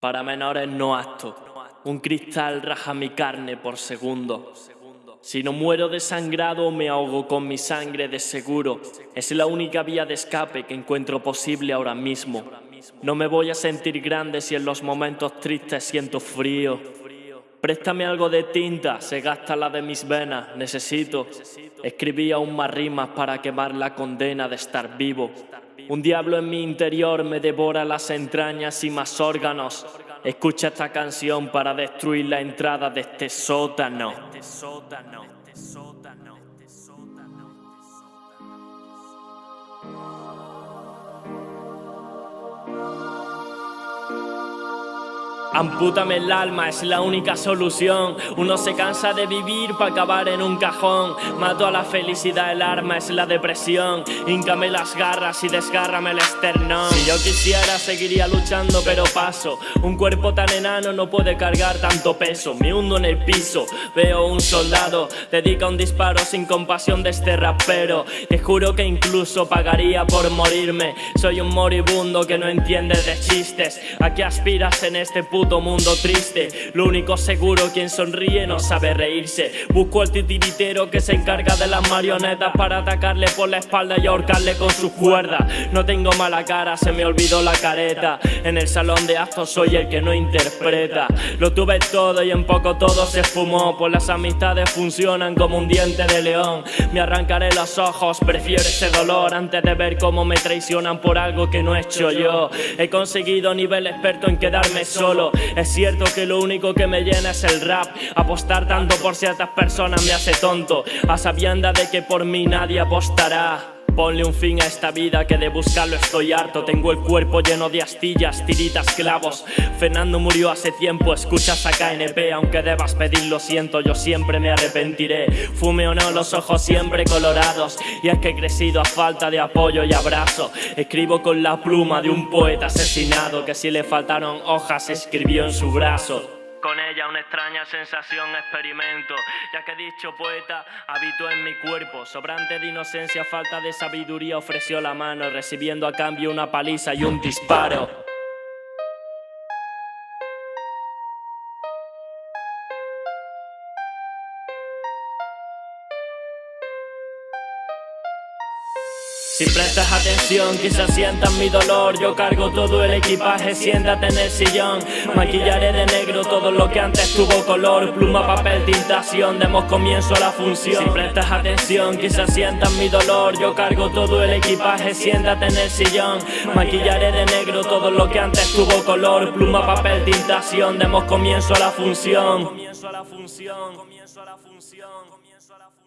Para menores no acto. Un cristal raja mi carne por segundo. Si no muero desangrado me ahogo con mi sangre de seguro. Es la única vía de escape que encuentro posible ahora mismo. No me voy a sentir grande si en los momentos tristes siento frío. Préstame algo de tinta, se gasta la de mis venas, necesito. Escribí aún más rimas para quemar la condena de estar vivo. Un diablo en mi interior me devora las entrañas y más órganos. Escucha esta canción para destruir la entrada de este sótano. Ampútame el alma, es la única solución. Uno se cansa de vivir para acabar en un cajón. Mato a la felicidad, el arma es la depresión. Híncame las garras y desgárrame el esternón. Si yo quisiera, seguiría luchando, pero paso. Un cuerpo tan enano no puede cargar tanto peso. Me hundo en el piso, veo un soldado. Dedica un disparo sin compasión de este rapero. Te juro que incluso pagaría por morirme. Soy un moribundo que no entiende de chistes. ¿A qué aspiras en este punto? Puto mundo triste. Lo único seguro, quien sonríe no sabe reírse. Busco al titiritero que se encarga de las marionetas Para atacarle por la espalda y ahorcarle con sus cuerdas. No tengo mala cara, se me olvidó la careta. En el salón de actos soy el que no interpreta. Lo tuve todo y en poco todo se esfumó. Pues las amistades funcionan como un diente de león. Me arrancaré los ojos, prefiero ese dolor Antes de ver cómo me traicionan por algo que no he hecho yo. He conseguido nivel experto en quedarme solo es cierto que lo único que me llena es el rap. Apostar tanto por ciertas personas me hace tonto. A sabienda de que por mí nadie apostará Ponle un fin a esta vida que de buscarlo estoy harto. Tengo el cuerpo lleno de astillas, tiritas, clavos. Fernando murió hace tiempo, escuchas a KNP Aunque debas pedir lo siento, yo siempre me arrepentiré. Fume o no, los ojos siempre colorados. Y es que he crecido a falta de apoyo y abrazo. Escribo con la pluma de un poeta asesinado Que si le faltaron hojas escribió en su brazo con ella una extraña sensación experimento, ya que dicho poeta habitó en mi cuerpo, sobrante de inocencia, falta de sabiduría, ofreció la mano, recibiendo a cambio una paliza y un disparo. Si prestas atención, quizás sientas mi dolor. Yo cargo todo el equipaje, siéntate en el sillón. Maquillaré de negro todo lo que antes tuvo color. Pluma, papel, tintación, demos comienzo a la función. Si prestas atención, quizás sientas mi dolor. Yo cargo todo el equipaje, siéntate en el sillón. Maquillaré de negro todo lo que antes tuvo color. Pluma, papel, tintación, demos comienzo a la función. Comienzo a la función, comienzo a la función, comienzo a la función